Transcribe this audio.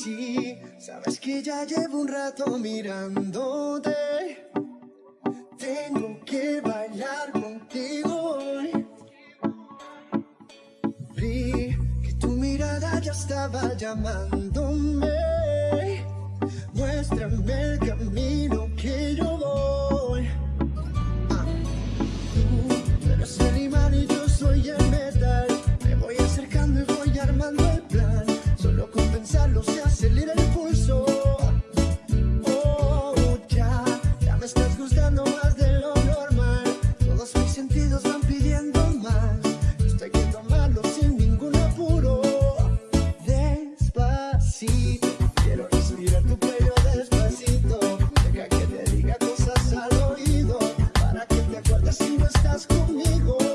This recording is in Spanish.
Sabes que ya llevo un rato mirándote. Tengo que bailar contigo hoy. Vi que tu mirada ya estaba llamándome. Muéstrame el camino si no estás conmigo.